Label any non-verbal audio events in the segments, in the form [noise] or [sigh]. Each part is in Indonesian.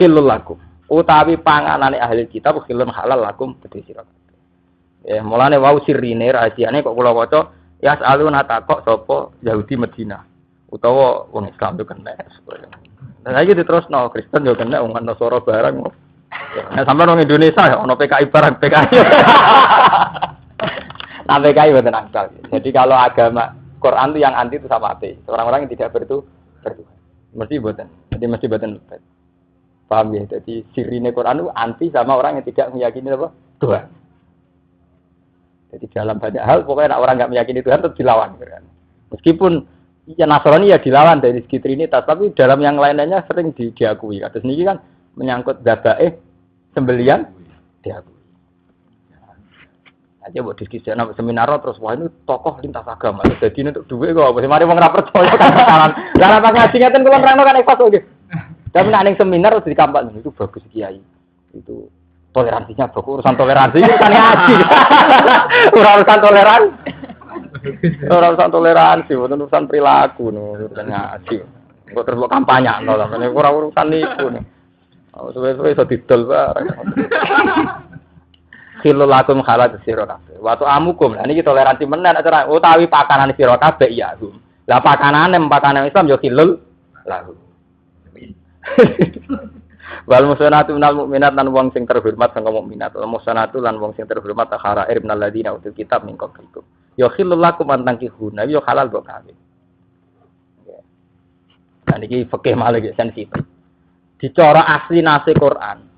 khilul lakum. Utawi panganane ahli kitab khilun halal lakum kedhe sira. Ya, mulane wau sirine rahasiane kok kula waca ya aluna takok sapa Yahudi Medina utawa wong Islam itu kena. Nah, lagi diterusno Kristen yo kena wong Nasara barang. Nah, sampai orang Indonesia ya, ono PKI barang PKI. [laughs] nah, PKI betul angkal. Jadi kalau agama Quran itu yang anti itu sama ateis. Orang-orang yang tidak bertu bertuhan. Mesti buatan. Jadi mesti buatan. Paham ya? Jadi sirine Quran itu anti sama orang yang tidak meyakini apa? Tuhan. Jadi dalam banyak hal pokoknya orang nggak meyakini Tuhan tetap dilawan. Meskipun ya Nasrani ya dilawan dari segi Trinitas, tapi dalam yang lainnya sering di, diakui. Kados niki kan menyangkut eh sembelian diakui. Aja buat diskusi nama seminar terus wah ini tokoh lintas agama. Jadi ini untuk duit kok. Mari mau ngerapet percaya kan kanan. Lah apa ngaji ngeten kula nerangno kan ikhlas. Tapi nek ning seminar terus dikampak itu bagus kiai. Itu toleransinya bagus urusan toleransi itu kan ngaji. [laughs] urusan toleransi. Urusan toleransi, bukan urusan perilaku, urusan ngaji. Kok terus kampanye, no, kurang urusan itu. Oh, suwe-suwe iso didol bareng. [laughs] Khilul lakum khalat sira kabeh. Waktu amukum. Lah niki toleransi menen acara utawi pakanan sira kabeh ya. Lah pakanane pakanan Islam yo khilul lahu. Wal musanatu minal mukminat lan wong sing terhormat sangka mukminat. Wal musanatu lan wong sing terhormat akhara ir minal ladina utul kitab min qablikum. Yo khilul lakum an tankihuna yo halal kok kawin. Nah niki fikih malah sensitif. Dicara asli nasi Quran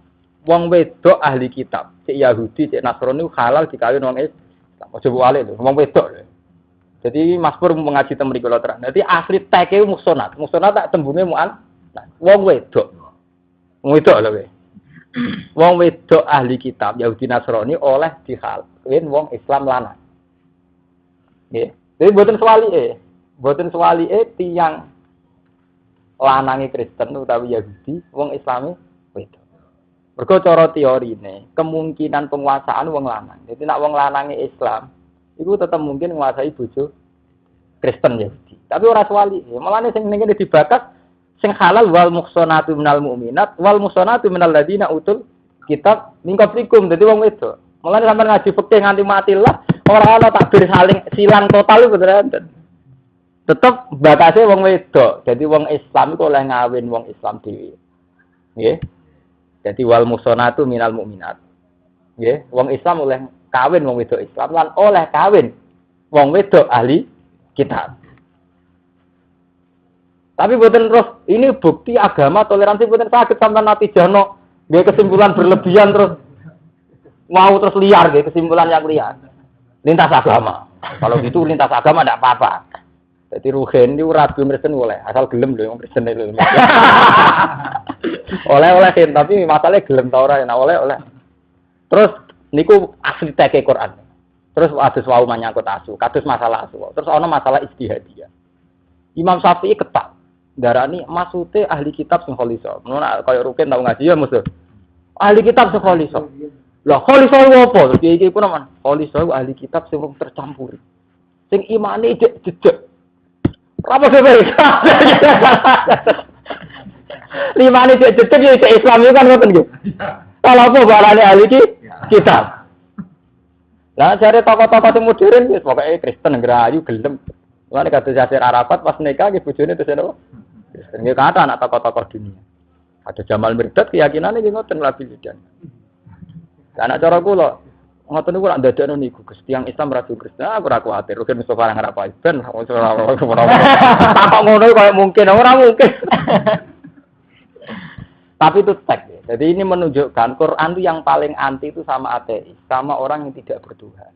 wong wedok ahli kitab, cek Yahudi, cek Nasrani halal dikawin wong Islam. Ojo wale lho, wong wedok. Jadi Mas Pur mengaji teng mriku terang. Jadi asli teke musonat. Musonat tak tembunge muan. Wong wedok. Wong wedok lho kowe. [clears throat] Wong wedok ahli kitab Yahudi Nasrani oleh dihalin wong Islam lanang. Nggih. Jadi mboten swali e. Mboten swali e tiyang lanangi Kristen utawi Yahudi, wong Islami wedok. Mergo cara teorine, kemungkinan penguasaan wong lanang. Jadi nak wong lanange Islam, itu tetap mungkin menguasai bojo Kristen ya. Tapi ora swali. Malah sing ngene dibakas sing halal wal muhsanatu minal mu'minat wal muhsanatu minal ladina utul kitab min qablikum. Dadi wong itu. Malah sampean ngaji fikih nganti mati lah, ora ana takbir saling silang total itu beneran. Tetep bakasnya wong wedok. Jadi wong Islam itu oleh ngawin wong Islam dhewe. Nggih. Jadi wal musonatu minal mukminat. Nggih, wong Islam oleh kawin wong wedok Islam lan oleh kawin wong wedok ahli kitab. Tapi buatan terus ini bukti agama toleransi buatan sakit sampai nanti jano dia kesimpulan berlebihan terus mau terus liar dia kesimpulan yang liar lintas agama. Kalau gitu lintas agama tidak apa-apa. Jadi ruhen itu ragu Kristen boleh, asal gelem loh yang Kristen itu. [laughs] oleh oleh tapi masalahnya gelem tau ora, nah oleh oleh. Terus niku asli teke Quran. Terus adus wau menyangkut asu, kados masalah asu. Terus ono masalah istihadiyah. Imam Syafi'i ketak. Darani maksudnya ahli kitab sing kholiso. Ngono kaya rukin tau ngaji ya musuh. Ahli kitab sing kholiso. Lah kholiso apa? Terus iki pun aman. Kholiso ahli kitab sing tercampur. Sing imane jejeg apa sih Lima ini cek cek ya cek Islam itu kan ngoten gitu. Kalau apa barane ahli ki kitab. Lah cari tokoh-tokoh yang modern ya pokoknya Kristen ngerayu gelem. Lan kata Yasir Arafat pas nikah gitu bojone terus apa? Ya kata anak tokoh-tokoh dunia. Ada Jamal Mirdad keyakinannya gitu ngoten labi lidan. Anak cara kula ngoten niku lak ndadekno niku. Gus tiyang Islam ratu Kristen aku ora kuwatir. Rugen Mustofa nang apa ben [laughs] tak ngono kaya mungkin ora mungkin. Tapi itu teks. Ya. jadi ini menunjukkan Quran itu yang paling anti itu sama ateis sama orang yang tidak bertuhan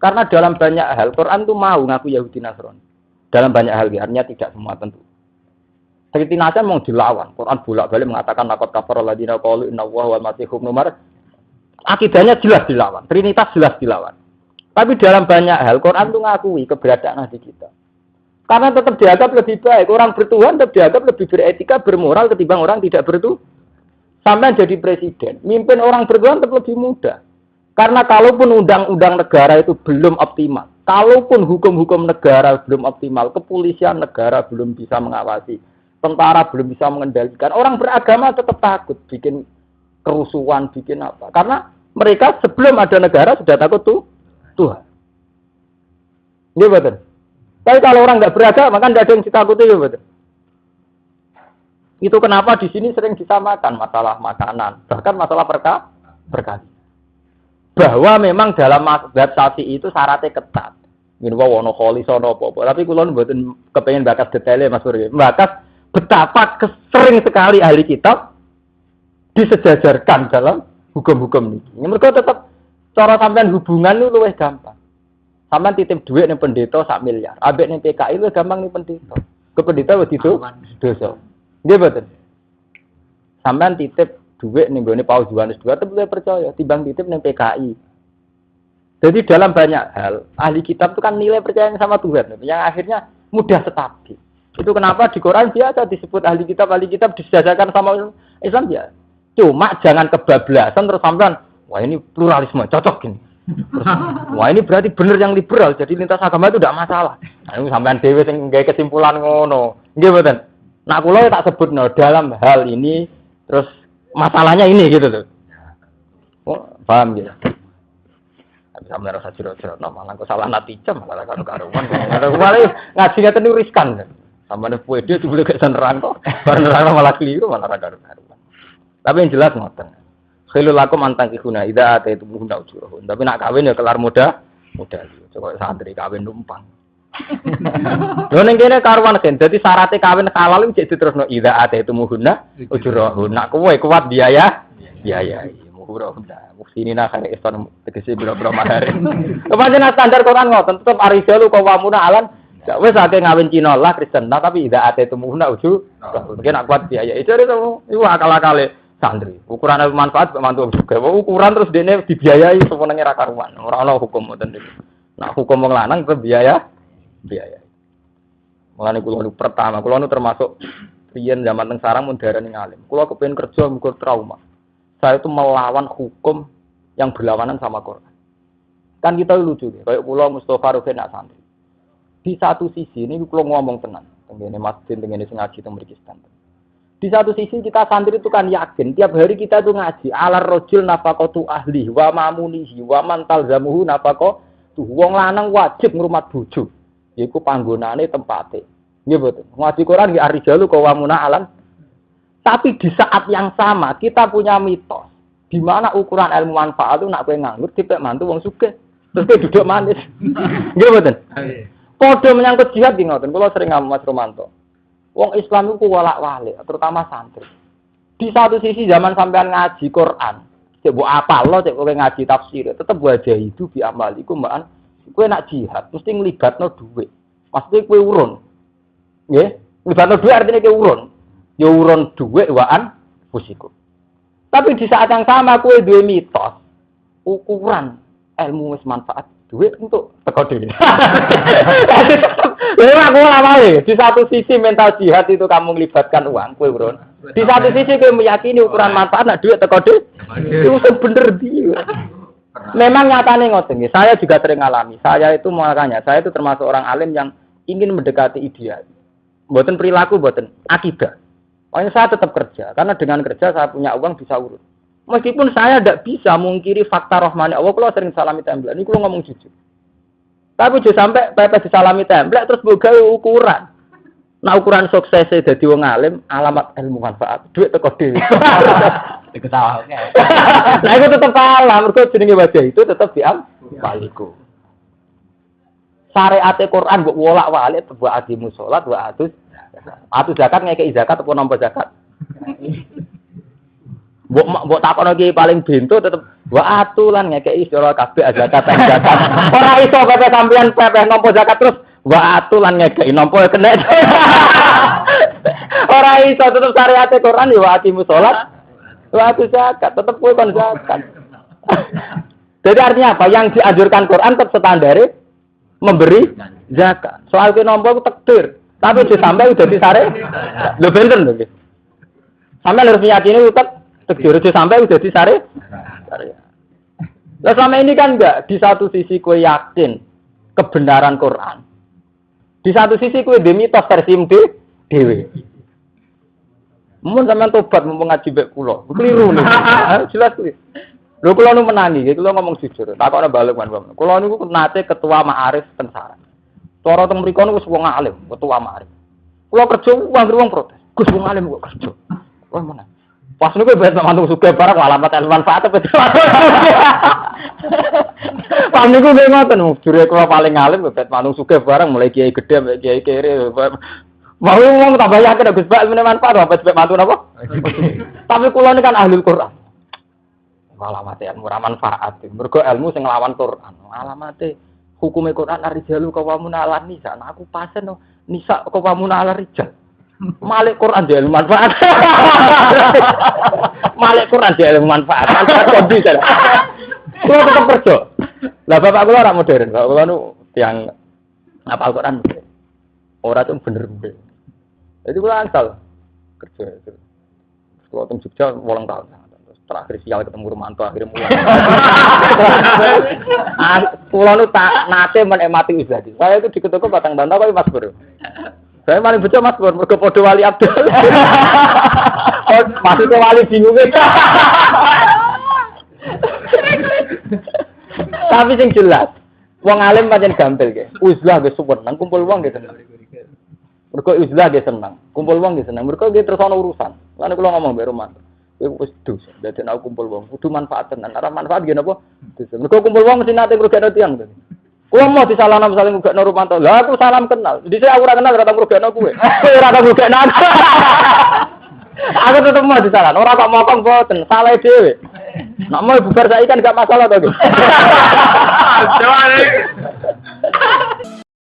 karena dalam banyak hal Quran itu mau ngaku Yahudi Nasrani. Dalam banyak hal ya, artinya tidak semua tentu Seperti Nasan mau dilawan. Quran bolak-balik mengatakan nakot kafar ladina qalu inna wa wal masih nomor akidahnya jelas dilawan, trinitas jelas dilawan. Tapi dalam banyak hal Quran itu ngakui keberadaan Nabi kita. Karena tetap dianggap lebih baik. Orang bertuhan tetap dianggap lebih beretika, bermoral ketimbang orang tidak bertuhan. Sampai jadi presiden. Mimpin orang bertuhan tetap lebih mudah. Karena kalaupun undang-undang negara itu belum optimal. Kalaupun hukum-hukum negara belum optimal. Kepolisian negara belum bisa mengawasi. Tentara belum bisa mengendalikan. Orang beragama tetap takut bikin kerusuhan, bikin apa. Karena mereka sebelum ada negara sudah takut tuh Tuhan. Iya betul. Tapi kalau orang nggak beragama kan nggak ada yang ditakuti ya betul. Itu kenapa di sini sering disamakan masalah makanan, bahkan masalah perka berkali. Bahwa memang dalam sapi itu syaratnya ketat. Ini wah wono koli sono popo. Tapi kulon buatin kepengen bakas detailnya Mas Surya. Bakas betapa sering sekali ahli kitab disejajarkan dalam hukum-hukum ini. Mereka tetap cara sampean hubungan itu lebih gampang. Sampean titip duit nih pendeta sak miliar. Abek nih PKI itu gampang nih pendeta. Ke pendeta begitu dosa. Dia betul. Sampean titip duit nih gue Paus Yohanes dua, tapi percaya. Timbang titip nih PKI. Jadi dalam banyak hal ahli kitab itu kan nilai percaya sama Tuhan, yang akhirnya mudah stabil. Itu kenapa di Quran biasa disebut ahli kitab ahli kitab disejajarkan sama Islam ya. Cuma jangan kebablasan terus sampean wah ini pluralisme cocok ini. wah ini berarti benar yang liberal jadi lintas agama itu tidak masalah. Nah, ini sampean dewe sing kesimpulan ngono. Nggih mboten. Nah, kula ya tak sebut no, dalam hal ini terus masalahnya ini gitu tuh. Oh, paham gitu. Bisa merasa jero-jero, no, malah salah natijah, malah karo karuan. Malah ngaji ngeten riskan. Sama nih kue dia tuh boleh kayak nerang kok, [laughs] baru nerang malah keliru malah karuan karuan. Tapi yang jelas ngoten. Khilu lakum antang kihuna ida ate itu muhuna ujurohun. Tapi nak kawin ya kelar muda, muda. Coba santri kawin numpang. [laughs] Lho ning kene karuan kan. Dadi syaratnya kawin halal iki diterusno ida ate itu muhuna ujurohun. Nak kowe kuat biaya, biaya. Muhura hunda. Muksini nak kare iston tegese biro-biro mahar. [laughs] Kepancen standar Quran ngoten tetep arijalu kawamuna alan Ya wes akeh ngawin Cina lah Kristen, nah tapi tidak ada itu muhuna uju. Mungkin aku kuat biaya. Itu itu itu akal-akale santri. Ukuran manfaat mantu juga. Ukuran terus dene dibiayai semenenge ra karuan. Ora ana hukum ngoten niku. Nah hukum wong lanang ke biaya biaya. Mulane kula nu pertama, kula nu termasuk riyen zaman teng sarang mun darani ngalim. Kula kepengin kerja muga trauma. Saya itu melawan hukum yang berlawanan sama Quran. Kan kita lucu deh, kayak pulau Mustafa Rufin nak santri. Di satu sisi ini kalau ngomong tenang, tenggene masjid, tenggene ngaji, tenggene di satu sisi kita santri itu kan yakin tiap hari kita itu ngaji alar rojul nafakotu ahli wa mamunihi wa mantal zamuhu nafako tuh wong lanang wajib ngrumat bojo. Yaiku panggonane tempate. Nggih betul ngaji Quran nggih arijalu wamuna alam tapi di saat yang sama kita punya mitos. Di mana ukuran ilmu manfaat itu nak kowe nganggur tipe mantu wong sugih. Terus kowe duduk manis. [laughs] Nggih betul Podo menyangkut jihad di ngoten, kalau sering ngomong Mas Romanto. Wong Islam itu walak walik, terutama santri. Di satu sisi zaman sampean ngaji Quran, cek bu apa lo, cek kowe ngaji tafsir, tetep wajah itu bi amaliku mbak Kowe nak jihad, mesti no duit. Maksudnya kowe urun. Nggih, no duit artinya kowe urun. Ya urun duit waan fusiku. Tapi di saat yang sama kowe duwe mitos ukuran ilmu wis manfaat duit untuk teko dhewe. [laughs] Lha aku awale di satu sisi mental jihad itu kamu melibatkan uang kue Bro. Di satu sisi kowe meyakini ukuran manfaat nak duit teko dhewe. Itu bener dia. Memang nyatanya ngoten Saya juga sering alami. Saya itu makanya saya itu termasuk orang alim yang ingin mendekati ideal. Buatan perilaku, buatan akidah. Makanya saya tetap kerja karena dengan kerja saya punya uang bisa urut. Meskipun saya tidak bisa mengkiri fakta rohmani Allah, kalau sering salami template, ini kalau ngomong jujur. Tapi juga sampai pepes disalami template terus buka ukuran. Nah ukuran sukses jadi wong alim, alamat ilmu manfaat, duit teko dhewe. [laughs] [laughs] Nah itu tetap kalah, mergo jenenge wajah itu tetap diam baliku. Syariat Quran mbok wolak-walik buat adimu salat, buat atus. Atus zakat ngekeki zakat apa nampa zakat? [laughs] Mbok mbok takono ki paling bento tetep wa atulan ngekeki sira kabeh zakat zakat. [laughs] Ora iso kabeh sampean pepeh nampa zakat terus wa atulan ngekeki nampa kena. [laughs] Ora iso tetep syariat Quran ya wa atimu salat. Wa atu zakat tetep kowe kon zakat. [laughs] Jadi artinya apa? Yang dianjurkan Quran tetap standar memberi zakat. Soal ke nomor takdir. Tapi sampai udah disare. Lho benten lho. Sampai harus meyakini tetap Tegir aja sampai udah disare. Nah selama ini kan enggak di satu sisi kue yakin kebenaran Quran. Di satu sisi kue demi mitos versi dewi. Mun sampean tobat mumpung ngaji mek kula. Keliru nih. [laughs] Jelas kuwi. Lho kula nu menangi, kula ngomong jujur. Takokne balik kan. Kula niku nate ketua Ma'arif Tensara. Cara teng mriku niku wong alim, ketua Ma'arif. Kula kerja wong wong protes. Gus wong alim kok kerja. Wah mana? Pas niku bet mantu suka barang alamat ilmu manfaat apa itu. [laughs] Pas niku nggih ngoten, jure kula paling alim bet mantu suka barang mulai kiai gede, kiai kere. Mau ngomong tambah yakin Gus Bak ilmu manfaat apa sebab mantu napa? [laughs] Tapi kula ini kan ahli Quran. Alamat ilmu ra manfaat. Mergo ilmu sing nglawan Quran. Alamate hukume Quran arijalu kawamun ala nisa. Nah aku pasen no. Nisa kawamun ala rijal. Malik Quran dia ilmu manfaat. [laughs] Malik Quran dia ilmu manfaat. Manfaat kondi kan. Kulo tetep kerja. Lah bapak kula ora modern. Bapak kula nu tiang apa Al-Qur'an. Ora tuh bener-bener. Jadi gue asal kerja. Kalau teng Jogja wolong tahun. Terakhir sial ketemu Romanto akhirnya mulai. [laughs] Pulau nu tak nate menikmati Uzadi. Saya itu di ketuku batang bantah kok Mas Bro. Saya paling bocah Mas Bro, mergo padha wali Abdul. [laughs] oh, maksudnya wali bingung [laughs] Tapi sing jelas, wong alim pancen gampil ge. Uzlah ge nang kumpul wong ge Mereka izlah dia senang, kumpul uang dia senang. Mereka dia terus urusan. Lalu kalau ngomong baru mas, itu wis dus. Jadi aku kumpul uang, kudu manfaat tenan. Ada manfaat gini apa? Mereka kumpul uang mesti nanti mereka ada tuh. Kulo mau disalam saling muga Nur Romanto. Lah aku salam kenal. Di saya aku kenal ora tau mrugekno kowe. [laughs] Ora tau mrugekno aku. [laughs] Aku tetep mau disalam. Ora kok mokong boten, salah dhewe. Nak mau bubar saiki kan gak masalah to. [laughs]